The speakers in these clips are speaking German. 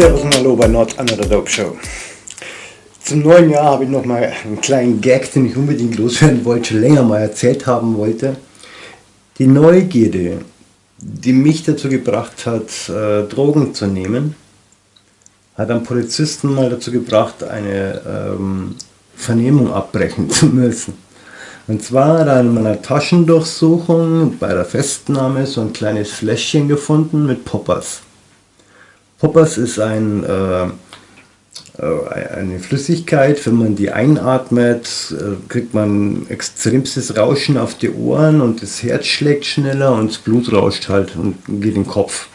Servus und Hallo bei Not Another Dope Show. Zum neuen Jahr habe ich noch mal einen kleinen Gag, den ich unbedingt loswerden wollte, schon länger mal erzählt haben wollte. Die Neugierde, die mich dazu gebracht hat, äh, Drogen zu nehmen, hat einen Polizisten mal dazu gebracht, eine ähm, Vernehmung abbrechen zu müssen. Und zwar er in meiner Taschendurchsuchung bei der Festnahme so ein kleines Fläschchen gefunden mit Poppers. Poppers ist ein, äh, äh, eine Flüssigkeit, wenn man die einatmet, äh, kriegt man extremstes Rauschen auf die Ohren und das Herz schlägt schneller und das Blut rauscht halt und geht in den Kopf.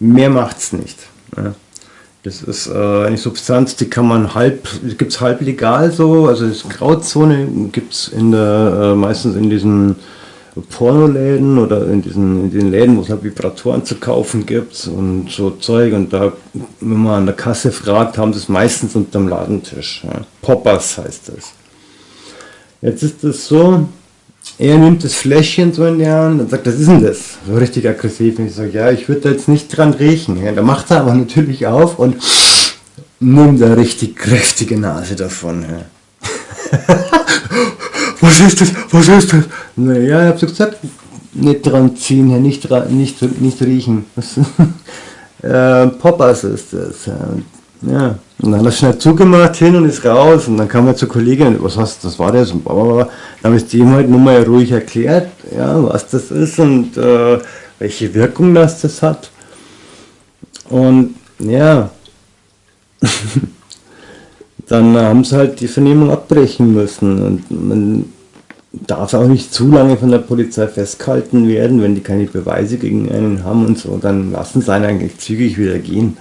Mehr macht es nicht. Ja. Das ist äh, eine Substanz, die kann man halb, gibt es halb legal so, also das Grauzone gibt es in meistens in diesen Pornoläden oder in diesen in den Läden, wo es halt Vibratoren zu kaufen gibt und so Zeug. Und da, wenn man an der Kasse fragt, haben sie es meistens unter dem Ladentisch. Ja. Poppers heißt das. Jetzt ist es so, er nimmt das Fläschchen so in die Hand und sagt, was ist denn das? So richtig aggressiv. Und ich sage, ja, ich würde da jetzt nicht dran riechen. Ja, da macht er aber natürlich auf und nimmt eine richtig kräftige Nase davon. Ja. was ist das, was ist das? Naja, ich habe so gesagt, nicht dran ziehen, nicht, nicht, nicht riechen. äh, Poppers ist das. Ja. Und dann hat er schnell zugemacht hin und ist raus und dann kam er zur Kollegin, was hast das war das? Und dann habe ich dem halt nur mal ruhig erklärt, ja, was das ist und äh, welche Wirkung das, das hat. Und ja, dann haben sie halt die Vernehmung abbrechen müssen und man darf auch nicht zu lange von der Polizei festgehalten werden, wenn die keine Beweise gegen einen haben und so, dann lassen sie einen eigentlich zügig wieder gehen.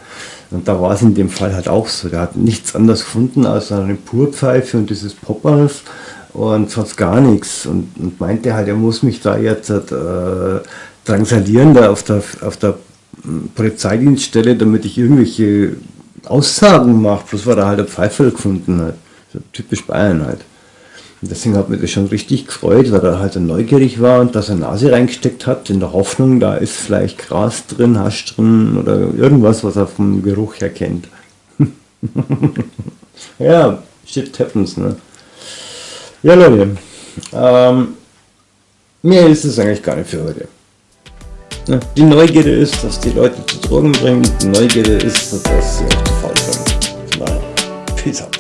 Und da war es in dem Fall halt auch so. Der hat nichts anderes gefunden als eine Purpfeife und dieses Poppers und sonst gar nichts. Und, und meinte halt, er muss mich da jetzt äh, drangsalieren da auf der, auf der Polizeidienststelle, damit ich irgendwelche Aussagen mache, bloß weil er halt eine Pfeife gefunden hat. So typisch Bayern halt. Und deswegen hat mich das schon richtig gefreut, weil er halt neugierig war und dass er Nase reingesteckt hat, in der Hoffnung, da ist vielleicht Gras drin, Hasch drin oder irgendwas, was er vom Geruch her kennt. ja, shit happens, ne? Ja, Leute, ähm, mehr ist es eigentlich gar nicht für heute. Ja, die Neugierde ist, dass die Leute zu Drogen bringen, die Neugierde ist, dass sie auf die Fall